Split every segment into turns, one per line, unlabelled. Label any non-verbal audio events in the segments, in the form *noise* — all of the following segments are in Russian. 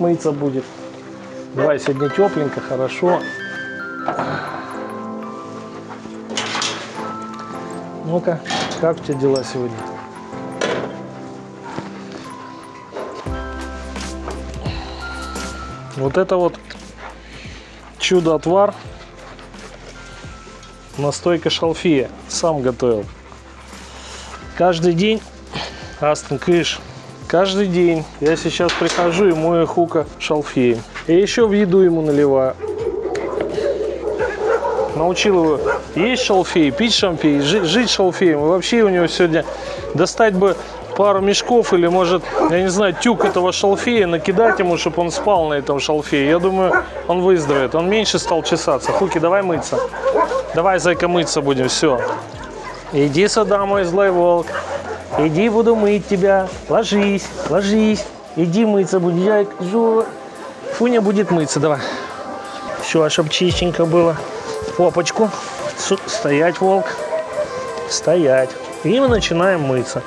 мыться будет. Давай, сегодня тепленько, хорошо. Ну-ка, как у тебя дела сегодня? Вот это вот чудо-отвар. Настойка шалфея. Сам готовил. Каждый день, Астон Кыш, каждый день я сейчас прихожу и мою хука шалфеем. И еще в еду ему наливаю. Научил его есть шалфей, пить шампей, жить, жить шалфеем. И вообще у него сегодня достать бы пару мешков или, может, я не знаю, тюк этого шалфея, накидать ему, чтобы он спал на этом шалфее. Я думаю, он выздоровеет. Он меньше стал чесаться. Хуки, давай мыться. Давай, зайка, мыться будем. Все. Иди сюда, мой злой волк. Иди, буду мыть тебя. Ложись, ложись. Иди мыться будем. Я жу. Фуня будет мыться. Давай. Все, чтобы чистенько было. Попочку. Стоять, волк. Стоять. И мы начинаем мыться.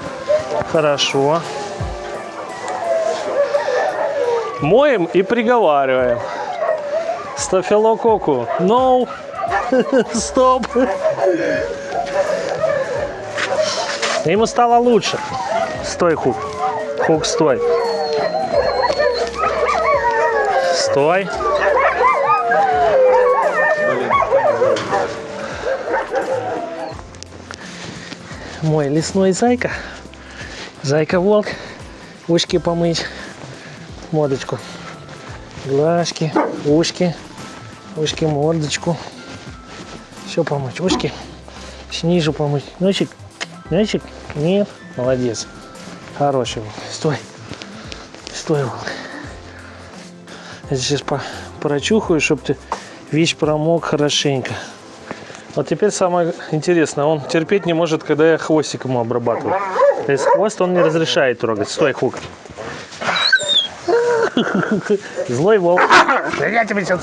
Хорошо. Моем и приговариваем. Стафилококу. No. *laughs* Стоп. Ему стало лучше. Стой, Хук. Хук, стой. Стой. Мой лесной зайка. Зайка-волк. Ушки помыть. Мордочку. Глазки, ушки. Ушки, мордочку. Все помыть. Ушки. Снизу помыть. Носик. Носик. Нет. Молодец. Хороший. Стой. Стой, волк. Я сейчас по прочухаю, чтобы ты вещь промок хорошенько. Вот теперь самое интересное, он терпеть не может, когда я хвостик ему обрабатываю. То есть хвост он не разрешает трогать. Стой, Хук. Злой волк. Я тебе сейчас...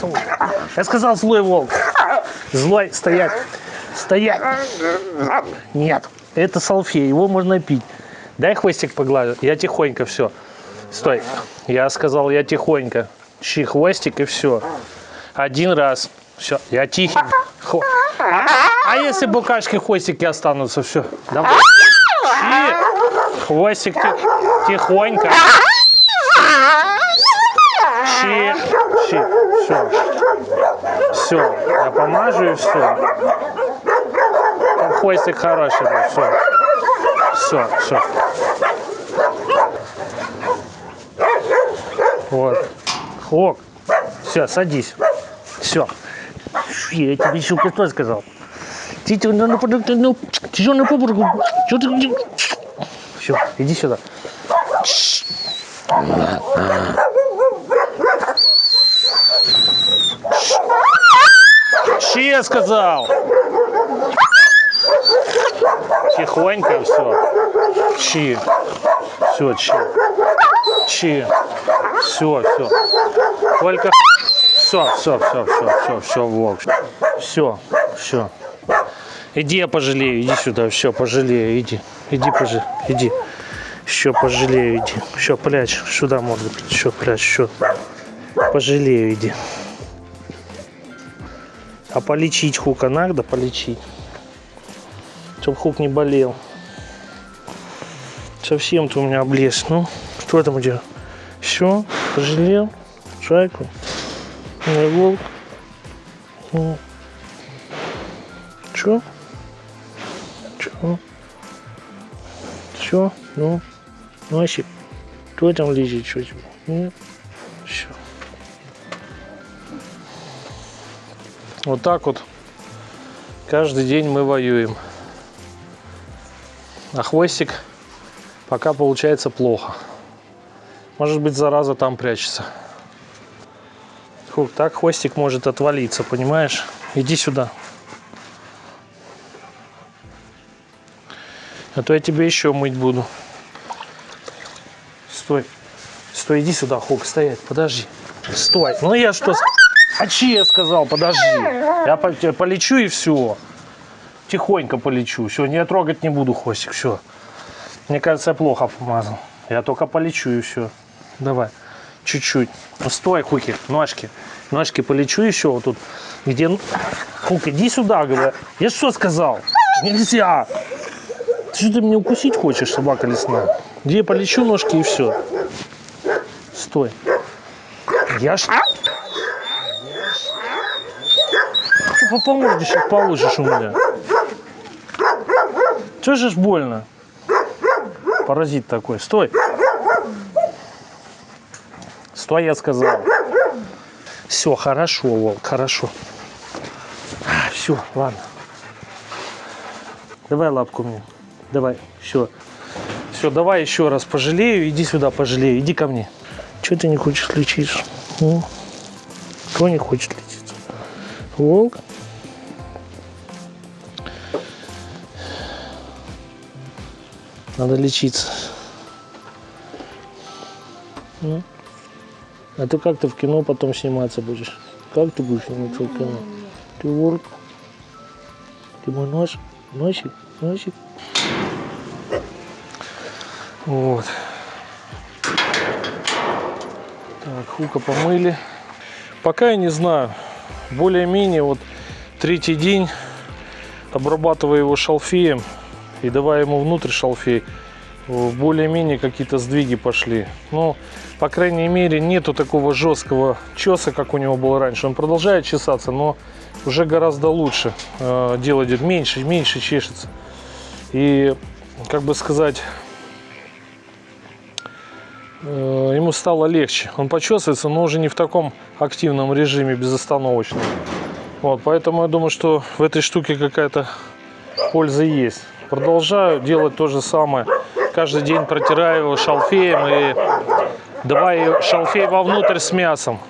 Я сказал злой волк. Злой, стоять. Стоять. Нет, это салфей, его можно пить. Дай хвостик поглажу. Я тихонько, все. Стой. Я сказал, я тихонько. Чи хвостик и все. Один раз. Все, я тихий. Хо... А, если букашки хвостики останутся, все. Давай. Чи. Хвостик тих... тихонько. Чи. Чи. Все. Все. Я помажу и все. Хвостик хороший был. Все. Все, все. Вот. Хлок. Все, садись. Все. Я тебе еще что сказал. Ты на на ну, тяжело на побурку. Что ты? Все, иди сюда. Че я сказал? Тихонько все. Чи. Все, чи. Чи. Все, все. Только все, все, все, все, все, все, волк. Все, все. Иди, я пожалею, иди сюда, все, пожалею, иди. Иди, пожалею, иди. Еще пожалею, иди. Еще прячь, сюда морду, еще прячь, еще. Пожалею, иди. А полечить хука надо, полечить. Чтоб хук не болел. Совсем ты у меня облез. Ну, что там у тебя? Все, пожалел? Шайку? Мой волк. Ну. Чё? Чё? Все, ну, носик. Кто там лежит, что тебе? Ну, все. Вот так вот каждый день мы воюем. А хвостик пока получается плохо. Может быть, зараза там прячется. Хук, так хвостик может отвалиться, понимаешь? Иди сюда. А то я тебе еще мыть буду. Стой. Стой, иди сюда, Хук, стоять, подожди. Стой. Ну я что... А че я сказал, подожди. Я полечу и все. Тихонько полечу. Все, не трогать не буду хвостик, все. Мне кажется, я плохо помазал. Я только полечу и все. Давай. чуть-чуть. Ну, стой, Хуки, ножки. Ножки полечу еще вот тут. Где... Хук, иди сюда, говорю. Я что сказал? Нельзя. Ты что ты меня укусить хочешь, собака лесная? Где полечу ножки и все. Стой. Я ж... Ты по морде сейчас положишь у меня. Че же ж больно? Паразит такой. Стой. Стой, я сказал. Все, хорошо, волк, хорошо. Все, ладно. Давай лапку мне. Давай, все. Все, давай еще раз пожалею. Иди сюда, пожалею. Иди ко мне. Че ты не хочешь лечить? м? Кто не хочет лечить? Волк? Надо лечиться. Ну? А ты как ты в кино потом сниматься будешь? Как ты будешь сниматься в кино? Ты волк? Ты мой нож? Носик? Носик? Вот. Так, хука помыли. Пока я не знаю. Более-менее вот третий день обрабатывая его шалфеем и давая ему внутрь шалфей, более-менее какие-то сдвиги пошли. Ну, по крайней мере, нету такого жесткого чеса, как у него было раньше. Он продолжает чесаться, но уже гораздо лучше. Э, Дело идет меньше, меньше чешется. И, как бы сказать, э, ему стало легче. Он почесывается, но уже не в таком активном режиме, безостановочном. Вот, поэтому я думаю, что в этой штуке какая-то польза есть. Продолжаю делать то же самое. Каждый день протираю его шалфеем и давай шалфей вовнутрь с мясом.